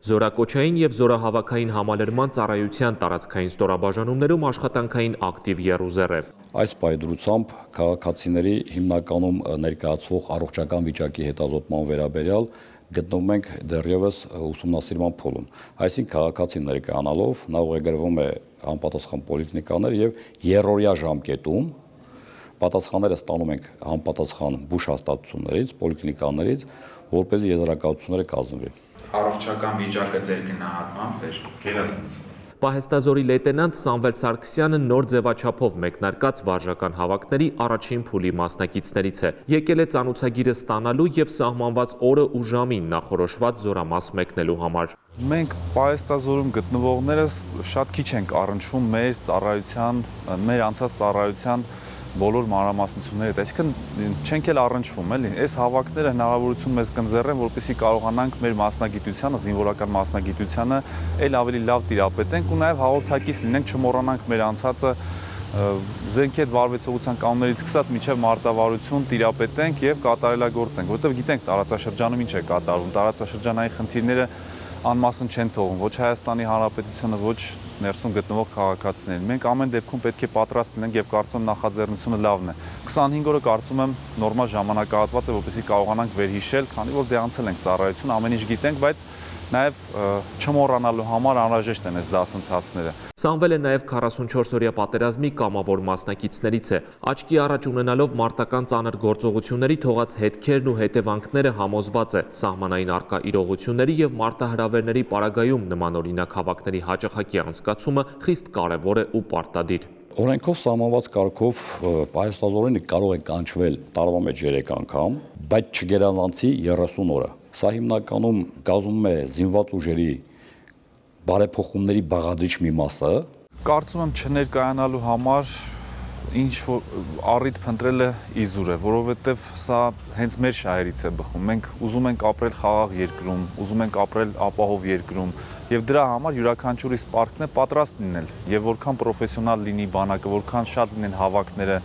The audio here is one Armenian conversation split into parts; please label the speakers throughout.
Speaker 1: Զորակոչային եւ զորահավաքային համալրման ծառայության տարածքային ստորաբաժանումներում աշխատանքային ակտիվ եռուզեռ է։
Speaker 2: Այս պայդրությամբ քաղաքացիների հիմնականում ներկայացվող առողջական վիճակի հետազոտման վերաբերյալ գտնվում ենք դեռևս ուսումնասիրման փուլում։ Այսինքն քաղաքացին ներկայանալով նա ուղեգրվում է անպատասխան պոլիկլինիկաներ եւ երրորդյա ժամկետում պատասխանները ստանում ենք համապատասխան բուժ հաստատություններից, պոլիկլինիկաներից, որպեսզի եզրակացությունները կազմվի։
Speaker 3: Առողջական վիճակը ձեր գնահատմամբ ձեր գերազանց
Speaker 1: Պահեստազորի լեյտենանտ Սամվել Սարգսյանը նոր ձևաչափով մեկնարկած վարժական հավաքների առաջին փուլի մասնակիցներից է։ Եկել է ծանուցագիրը ստանալու եւ սահմանված օրը ու ժամին նախորոշված զորամաս մեկնելու համար։
Speaker 4: Մենք պահեստազորում գտնվողներս շատ քիչ ենք առնչվում մեր ծառայության, մեր անցած ծառայության բոլոր մանրամասնությունները, այսինքն չենք էլ առնչվում, էլի։ Այս հավաքները հնարավորություն մեզ կընձեռեն, որպեսզի կարողանանք մեր մասնագիտությանը, զինվորական մասնագիտությանը այլ ավելի լավ տիրապետենք ու նաև հաղորդակից լինենք, չմոռանանք մեր անցածը զենքի հետ վարվեցողության կանոններից սկսած միջև մարտավարություն տիրապետենք եւ կատարելագործենք, որովհետեւ գիտենք տարածաշրջանում ինչ է կատարվում, տարածաշրջանային խնդիրները անմասն չեն թողում ոչ Հայաստանի Հանրապետությունը, ոչ ներսում գտնվող քաղաքացիներին։ Մենք ամեն դեպքում պետք է պատրաստ լինենք եւ կարծում նախաձեռնությունը լավն է։ 25 օրը կարծում եմ նորմալ ժամանակահատված է, որպեսզի կարողանանք վերհիշել, քանի որ դե անցել ենք ծառայություն, ամեն ինչ գիտենք, բայց նաև չմոռանալու համար անհրաժեշտ են այս դասընթացները։
Speaker 1: Սամվելը նաև 44-օրյա պատերազմի կամավոր մասնակիցներից է։ Աչքի առաջ ունենալով մարտական ծանր գործողությունների թողած հետքերն ու հետևանքները համոզված է սահմանային արկա իրողությունների եւ մարտահրավերների պարագայում նմանօրինակ հավաքների հաջողակի անցկացումը խիստ կարևոր է ու պարտադիր։
Speaker 2: Օրենքով սահմանված կարգով պահեստազորինը կարող է կանչվել տարվա մեջ 3 անգամ, բայց չգերազանցի 30 օրը։ Սա հիմնականում կազմում է զինված ուժերի բարեփոխումների բաղադրիչ մի մասը։
Speaker 4: Կարծում եմ չներկայանալու համար ինչ առիթ փնտրելը իզուր է, որովհետև սա հենց մեր շահերից է բխում։ Մենք ուզում ենք ապրել խաղաղ երկրում, ուզում ենք ապրել ապահով երկրում, եւ դրա համար յուրաքանչյուրի սպարտն է պատրաստ լինել։ Եվ որքան պրոֆեսիոնալ լինի բանակը, որքան շատ լինեն հավաքները,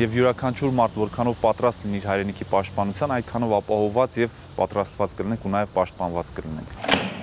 Speaker 4: եւ յուրաքանչյուր մարդ որքանով պատրաստ լինի իր հայրենիքի պաշտպանության, այդքանով ապահովված եւ պատրաստված կլինենք ու նաև պաշտպանված կլինենք։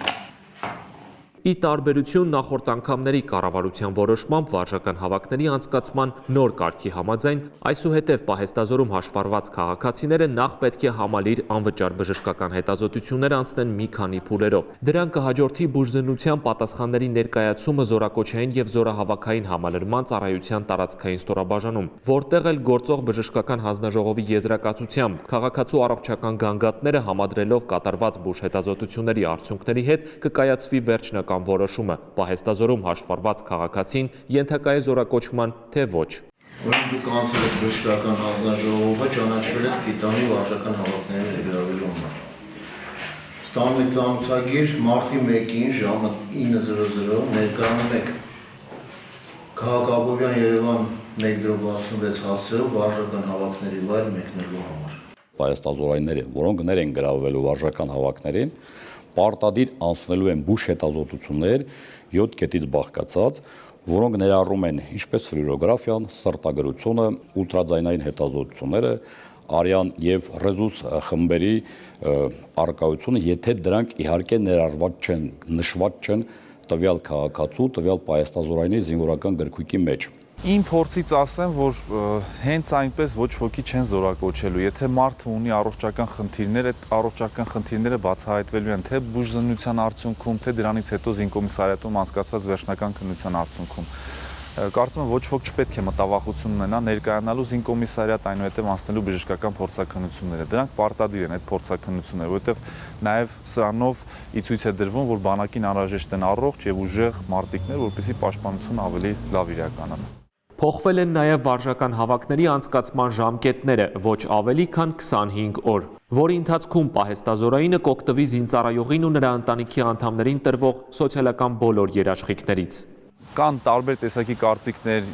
Speaker 1: Ի տարբերություն նախորդ անգամների կառավարության որոշմամբ վարժական հավաքների անցկացման նոր կարգի համաձայն, այսուհետև պահեստազորում հաշվառված քաղաքացիները նախ պետք է համալիր անվճար բժշկական հետազոտություններ անցնեն մի քանի փուլերով։ Դրան կհաջորդի բուժզնության պատասխանների ներկայացումը զորակոչային եւ զորահավաքային համալրման ծառայության տարածքային ստորաբաժանում, որտեղ էլ գործող բժշկական հանձնաժողովի եզրակացությամբ քաղաքացու առողջական գանգատները համադրելով կատարված բուժ հետազոտությունների արդյունքների հետ կկայացվի վերջնական վերջնական որոշումը պահեստազորում հաշվառված քաղաքացին ենթակա է զորակոչման, թե ոչ։
Speaker 5: Ուրեմն դուք անցել եք բժշկական հանձնաժողովը, ճանաչվել եք Պիտանի վարժական հավաքների ներգրավելու համար։ Ստանում եք ծանուցագիր մարտի 1-ին ժամը 9:00 ներկայանում եք Քաղաքաբովյան Երևան 1.66 հասցեով վարժական հավաքների վայր մեկնելու համար։
Speaker 2: Պայստազորայինները, որոնք ներ են գրավելու վարժական հավաքներին, պարտադիր անցնելու են բուժ հետազոտություններ 7 կետից բաղկացած, որոնք ներառում են ինչպես ֆլյուորոգրաֆիան, սրտագրությունը, ուլտրաձայնային հետազոտությունները, արյան եւ ռեզուս խմբերի արկայությունը, եթե դրանք իհարկե ներառված չեն, նշված չեն տվյալ քաղաքացու, տվյալ պայստազորայինի զինվորական գրքույկի մեջ։
Speaker 4: Իմ փորձից ասեմ, որ հենց այնպես ոչ ոքի չեն զորակոչելու։ Եթե մարդը ունի առողջական խնդիրներ, այդ առողջական խնդիրները բացահայտվելու են թե բուժզնության արդյունքում, թե դրանից հետո զինկոմիսարիատում անցկացված վերջնական քննության արդյունքում կարծում եմ ոչ ոք չպետք է մտավախություն ունենա ներկայանալու զինկոմիսարիատ այնուհետև անցնելու բժշկական փորձակնությունները։ Դրանք պարտադիր են այդ փորձակնությունները, որովհետև նաև սրանով ի ցույց է դրվում, որ բանակին անհրաժեշտ են առողջ եւ ուժեղ մարտիկներ, որպեսզի պաշտպանությունը ավելի լավ իրականանա։
Speaker 1: Փոխվել են նաև վարժական հավաքների անցկացման ժամկետները ոչ ավելի քան 25 օր, որի ընթացքում պահեստազորայինը կօգտվի զինծառայողին ու նրա ընտանիքի անդամներին տրվող սոցիալական բոլոր երաշխիքներից
Speaker 4: կան տարբեր տեսակի կարծիքներ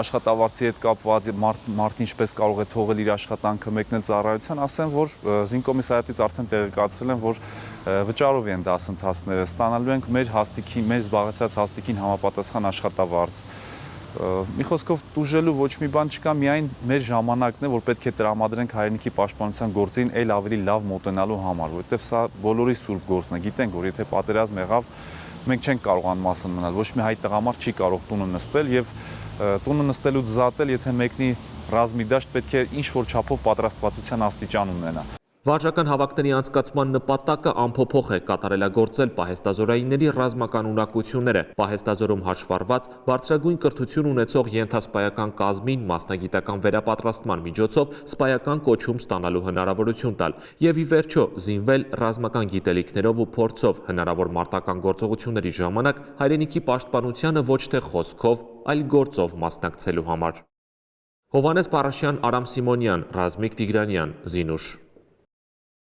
Speaker 4: աշխատավարձի հետ կապված մարդ, մարդ ինչպես կարող է թողել իր աշխատանքը մեկնել ծառայության, ասեմ, որ զինկոմիսարիատից արդեն տեղեկացրել են, որ վճարով են դասընթացները, ստանալու ենք մեր հաստիքի, մեր զբաղեցած հաստիկին համապատասխան աշխատավարձ Մի խոսքով դուժելու ոչ մի բան չկա, միայն մեր ժամանակն է, որ պետք է տրամադրենք հայրենիքի պաշտպանության գործին այլ ավելի լավ մոտենալու համար, որովհետև սա բոլորի սուրբ գործն է։ Գիտենք, որ եթե պատերազմ եղավ, մենք չենք կարողանում մասն մնալ։ Ոչ մի հայ տղամարդ չի կարող տունը նստել եւ տունը նստելուց զատել, եթե մեկնի ռազմի դաշտ պետք է ինչ որ չափով պատրաստվածության աստիճան ունենա։
Speaker 1: Վարժական հավաքների անցկացման նպատակը ամփոփող է կատարելագործել պահեստազորայինների ռազմական ունակությունները, պահեստազորում հաշվառված բարձրագույն կրթություն ունեցող ենթասպայական կազմին մասնագիտական վերապատրաստման միջոցով սպայական կոչում ստանալու հնարավորություն տալ եւ ի վերջո զինվել ռազմական գիտելիքներով ու փորձով հնարավոր մարտական գործողությունների ժամանակ հայրենիքի պաշտպանությանը ոչ թե խոսքով, այլ գործով մասնակցելու համար։ Հովանես Պարաշյան, Արամ Սիմոնյան, Ռազմիկ Տիգրանյան, Զինուշ